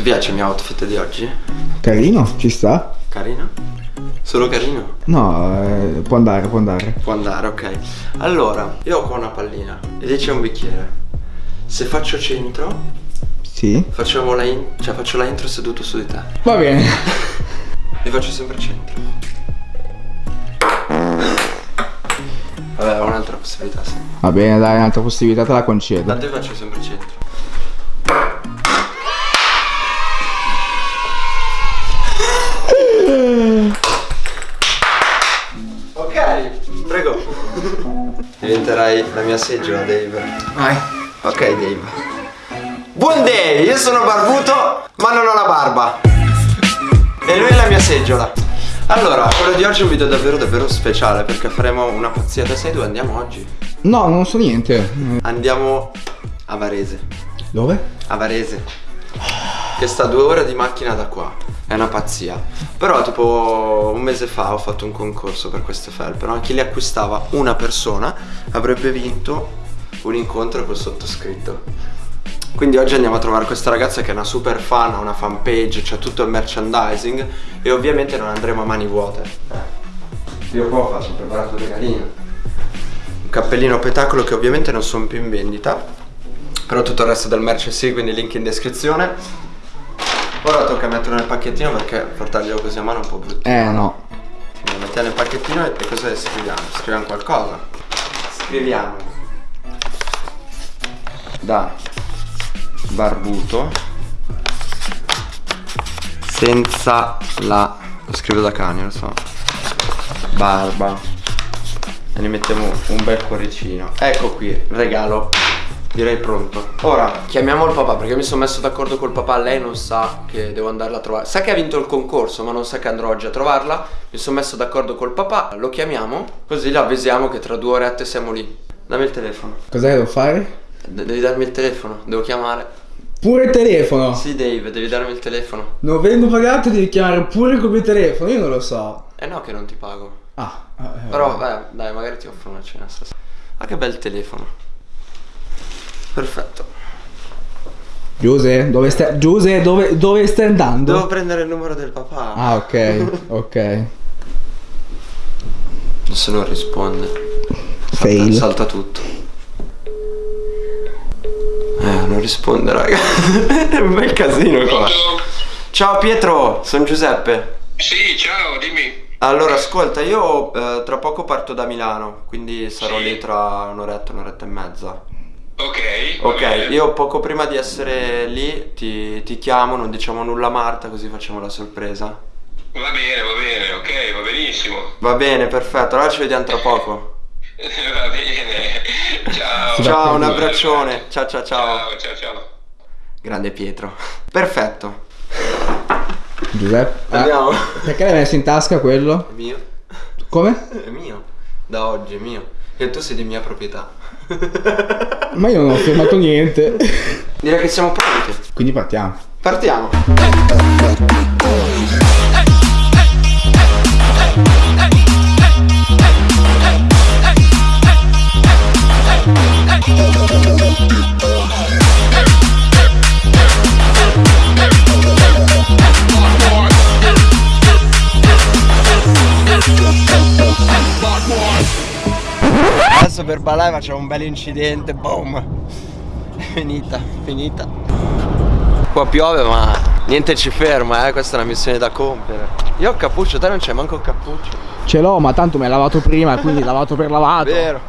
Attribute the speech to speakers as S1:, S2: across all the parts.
S1: Ti piace il mio outfit di oggi?
S2: Carino, ci sta?
S1: Carino? Solo carino?
S2: No, eh, può andare, può andare.
S1: Può andare, ok. Allora, io ho qua una pallina e lì c'è un bicchiere. Se faccio centro,
S2: Sì.
S1: facciamo la, in- cioè faccio la intro seduto su di te.
S2: Va bene.
S1: E faccio sempre centro. Vabbè, ho un'altra possibilità, sì.
S2: Va bene, dai, un'altra possibilità te la concedo.
S1: Tanto io faccio sempre centro. Diventerai la mia seggiola, Dave.
S2: Vai.
S1: Ok, Dave. Buon day, io sono barbuto, ma non ho la barba. E lui è la mia seggiola. Allora, quello di oggi è un video davvero davvero speciale perché faremo una pazzia. Te sei dove andiamo oggi?
S2: No, non so niente.
S1: Andiamo a Varese.
S2: Dove?
S1: A Varese. Che sta due ore di macchina da qua. È una pazzia. Però tipo un mese fa ho fatto un concorso per queste felpe, no? Chi le acquistava una persona avrebbe vinto un incontro col sottoscritto. Quindi oggi andiamo a trovare questa ragazza che è una super fan, ha una fanpage, c'è tutto il merchandising e ovviamente non andremo a mani vuote. Eh. Io qua ho fatto, preparato un regalino. Un cappellino petacolo che ovviamente non sono più in vendita però tutto il resto del merch sì, quindi link in descrizione. Ora tocca metterlo nel pacchettino perché portarglielo così a mano è un po' brutto.
S2: Eh no.
S1: Lo mettiamo nel pacchettino e, e cosa scriviamo? Scriviamo qualcosa. Scriviamo da barbuto senza la lo scrivo da cane, lo so. Barba. E ne mettiamo un bel cuoricino. Ecco qui, regalo Direi pronto. Ora chiamiamo il papà perché mi sono messo d'accordo col papà. Lei non sa che devo andarla a trovare. Sa che ha vinto il concorso, ma non sa che andrò oggi a trovarla. Mi sono messo d'accordo col papà. Lo chiamiamo, così la avvisiamo che tra due orette siamo lì. Dammi il telefono.
S2: Cos'è che devo fare?
S1: De- devi darmi il telefono, devo chiamare.
S2: Pure il telefono.
S1: Sì, Dave, devi darmi il telefono.
S2: Non vengo pagato, devi chiamare pure col mio telefono. Io non lo so.
S1: Eh no, che non ti pago.
S2: Ah. eh,
S1: Però, beh, dai, magari ti offro una cena stasera. Ah, che bel telefono. Perfetto.
S2: Giuse, dove stai? Giuse, dove, dove stai andando?
S1: Devo prendere il numero del papà.
S2: Ah, ok, ok.
S1: Se non risponde. Salta,
S2: Fail.
S1: salta tutto. Eh, non risponde, raga. È un bel casino qua. Ciao Pietro, sono Giuseppe.
S3: Sì, ciao, dimmi.
S1: Allora, ascolta, io eh, tra poco parto da Milano, quindi sarò
S3: Sì.
S1: lì tra un'oretta, un'oretta e mezza.
S3: Ok.
S1: Ok, io poco prima di essere lì ti, ti chiamo, non diciamo nulla a Marta, così facciamo la sorpresa.
S3: Va bene, va bene, ok, va benissimo.
S1: Va bene, perfetto, allora ci vediamo tra poco.
S3: va bene. Ciao.
S1: Ciao, un abbraccione. Ciao, ciao, ciao.
S3: Ciao, ciao, ciao.
S1: Grande Pietro. Perfetto.
S2: Giuseppe. ah,
S1: Andiamo.
S2: perché l'hai messo in tasca quello?
S1: È mio.
S2: Come?
S1: È mio. Da oggi è mio. E tu sei di mia proprietà.
S2: Ma io non ho firmato niente.
S1: Direi che siamo pronti.
S2: Quindi partiamo.
S1: Partiamo. Per ballare facciamo un bel incidente, boom. Finita, finita. Qua piove ma niente ci ferma, eh, questa è una missione da compiere. Io ho cappuccio, te non c'è manco il cappuccio.
S2: Ce l'ho, ma tanto mi hai lavato prima, quindi lavato per lavato.
S1: Vero.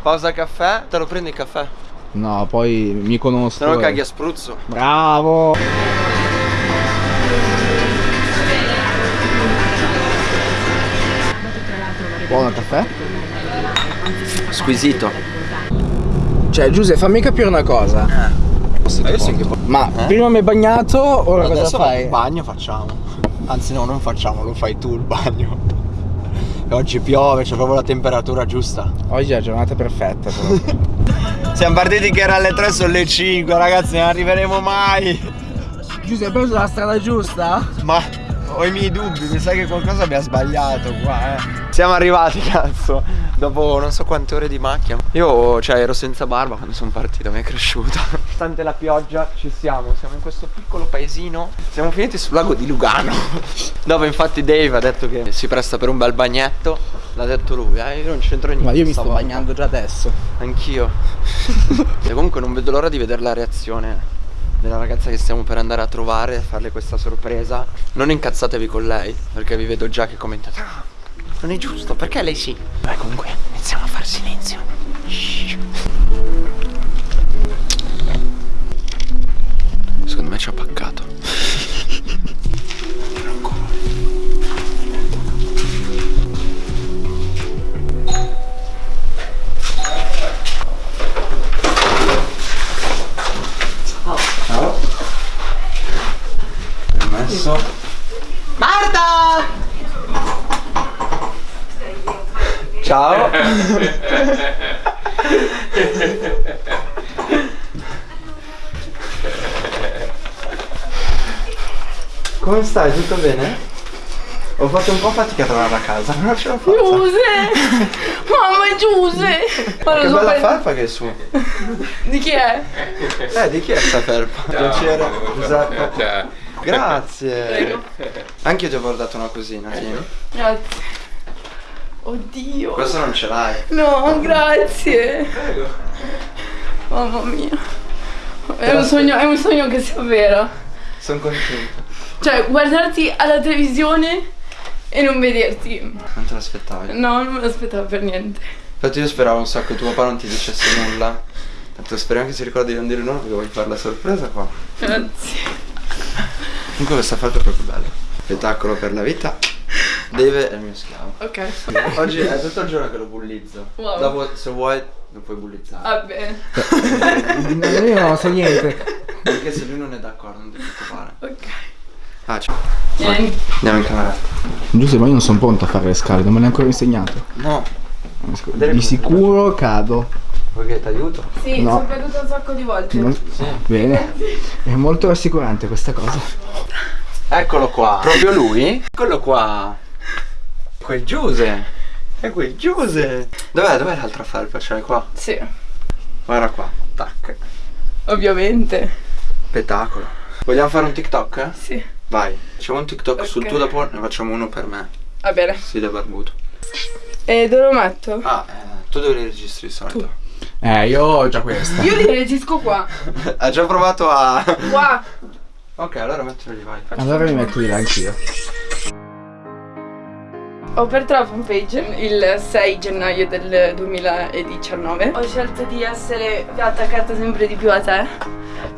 S1: Pausa caffè, te lo prendi il caffè.
S2: No, poi mi conosco.
S1: Se no
S2: eh.
S1: caghi a spruzzo.
S2: Bravo. Buono caffè?
S1: Squisito.
S2: Cioè, Giuseppe, fammi capire una cosa.
S1: Ma io sì che
S2: Ma
S1: Eh?
S2: prima mi hai bagnato, ora cosa fai?
S1: il bagno facciamo. Anzi no, non facciamo, lo fai tu il bagno. E oggi piove, c'è proprio la temperatura giusta.
S2: Oggi è la giornata perfetta.
S1: Siamo partiti che era alle 3, sono le 5, ragazzi, non arriveremo mai.
S2: Giuseppe, hai preso la strada giusta?
S1: Ma ho i miei dubbi, mi sa che qualcosa abbia sbagliato qua, eh. Siamo arrivati, cazzo, dopo non so quante ore di macchina. Io, cioè, ero senza barba quando sono partito, mi è cresciuta. Stante la pioggia, ci siamo, siamo in questo piccolo paesino. Siamo finiti sul lago di Lugano, dove infatti Dave ha detto che si presta per un bel bagnetto. L'ha detto lui, eh, io non c'entro niente.
S2: Ma io mi sto bagnando già adesso.
S1: Anch'io. e comunque non vedo l'ora di vedere la reazione della ragazza che stiamo per andare a trovare e farle questa sorpresa. Non incazzatevi con lei, perché vi vedo già che commentate. "Ah, non è giusto, perché lei sì? Beh, comunque iniziamo a far silenzio. Shh. Secondo me ci ha paccato. Come stai? Tutto bene? Ho fatto un po' fatica a trovare la casa, non ce l'ho fatta.
S4: Giuse! Mamma Giuse! Ma
S1: Che
S4: so
S1: bella
S4: per-
S1: felpa che è su.
S4: Di chi è?
S1: Eh, di chi è sta felpa? Piacere. Giuseppe.
S3: Cioè,
S1: Grazie.
S4: Prego.
S1: Anche io ti ho portato una cosina, tieni.
S4: Grazie. Oddio.
S1: Questo non ce l'hai.
S4: No, grazie. Mamma mia. È un sogno, è un sogno che si avvera.
S1: Sono contento.
S4: Cioè, guardarti alla televisione e non vederti.
S1: Non te l'aspettavi.
S4: No, non me l'aspettavo per niente.
S1: Infatti io speravo un sacco che tuo papà non ti dicesse nulla. Tanto speriamo che si ricordi di non dire nulla perché vuoi fare la sorpresa qua.
S4: Grazie.
S1: Comunque questa felpa è proprio bella. Spettacolo per la vita. Deve è il mio schiavo.
S4: Ok.
S1: Oggi è tutto il giorno che lo bullizzo.
S4: Wow.
S1: Dopo se vuoi lo puoi bullizzare.
S4: Va bene.
S2: No, io non so niente.
S1: Perché se lui non è d'accordo non ti preoccupare.
S4: Ok.
S1: Ah, ciao.
S4: Vieni.
S1: Andiamo in camera.
S2: Giusto, ma io non sono pronto a fare le scale, non me l'hai ancora insegnato.
S1: No.
S2: Di sicuro cado.
S1: Vuoi che ti aiuto?
S4: Sì,
S2: No.
S4: sono caduta un sacco di volte.
S2: Non-
S1: Sì.
S2: Bene. È molto rassicurante questa cosa.
S1: Eccolo qua. Proprio lui? Eccolo qua. Quel Giuse. È quel Giuse. Dov'è? Dov'è l'altra felpa? L'hai qua?
S4: Sì,
S1: Guarda qua. Tac.
S4: ovviamente.
S1: Spettacolo. Vogliamo fare un TikTok? eh?
S4: Sì.
S1: Vai. Facciamo un TikTok sul
S4: Ok.
S1: tuo dopo ne facciamo uno per me.
S4: Va bene.
S1: Sì, da barbuto.
S4: E dove lo metto?
S1: Ah, eh, tu dove li registri di solito?
S2: Eh, io ho già questa.
S4: Io li regisco qua.
S1: ha già provato a.
S4: Qua.
S1: ok, allora mettilo lì, vai.
S2: Allora mi metto là anch'io.
S4: Ho aperto la fanpage il 6 gennaio del 2019. Ho scelto di essere attaccata sempre di più a te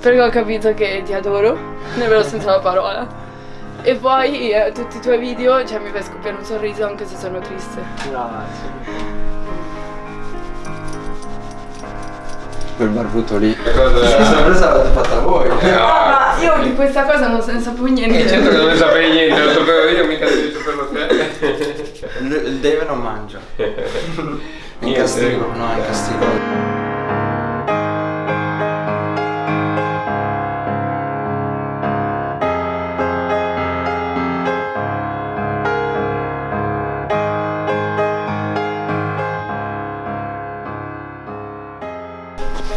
S4: perché ho capito che ti adoro, nel vero senso della parola. E poi eh, tutti i tuoi video, cioè mi fai scoppiare un sorriso anche se sono triste.
S1: Grazie. Quel barbuto lì.
S3: cosa-
S1: La sorpresa l'avete fatta voi.
S4: Ma io di questa cosa non se ne sapevo niente.
S3: Certo che non sapevi niente, lo sapevo io, mica devi saperlo te.
S1: Il Dave non mangia. È in castigo, no, è in castigo.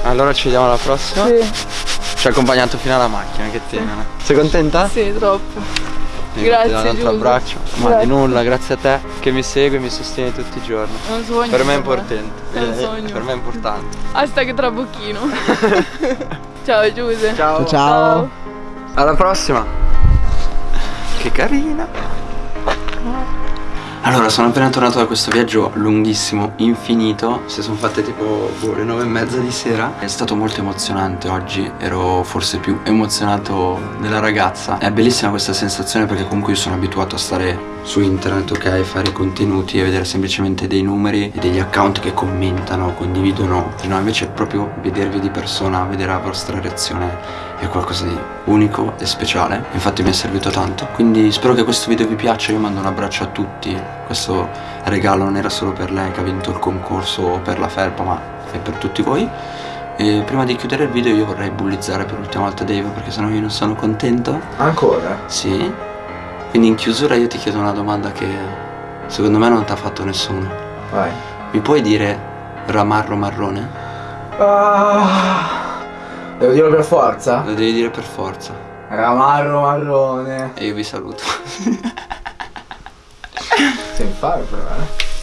S1: Allora ci vediamo alla prossima.
S4: Sì,
S1: Ci ha accompagnato fino alla macchina, che tenera. Sei contenta?
S4: sì, troppo.
S1: Ti
S4: Grazie,
S1: un altro abbraccio. Ma di
S4: Grazie.
S1: nulla, grazie a te che mi segui e mi sostieni tutti i giorni.
S4: È un sogno.
S1: Per me è importante.
S4: È un
S1: Eh,
S4: sogno.
S1: Per me è importante.
S4: Hashtag trabocchino. Ciao Giuse.
S1: Ciao.
S2: Ciao.
S1: Alla prossima. Che carina. Allora, sono appena tornato da questo viaggio lunghissimo, infinito. Si sono fatte tipo boh, le nove e mezza di sera. È stato molto emozionante oggi. Ero forse più emozionato della ragazza. È bellissima questa sensazione perché comunque io sono abituato a stare su internet, ok, fare contenuti e vedere semplicemente dei numeri e degli account che commentano, condividono. No, invece proprio vedervi di persona, vedere la vostra reazione è qualcosa di unico e speciale. Infatti mi è servito tanto. Quindi spero che questo video vi piaccia. Io mando un abbraccio a tutti. Questo regalo non era solo per lei che ha vinto il concorso o per la felpa, ma è per tutti voi. E prima di chiudere il video io vorrei bullizzare per l'ultima volta Dave perché sennò io non sono contento.
S2: Ancora?
S1: Sì. Quindi in chiusura io ti chiedo una domanda che secondo me non ti ha fatto nessuno.
S2: Vai.
S1: Mi puoi dire ramarro marrone?
S2: Ah, devo dirlo per forza?
S1: Lo devi dire per forza.
S2: Ramarro marrone.
S1: E io vi saluto.
S2: Sei in fare però, eh.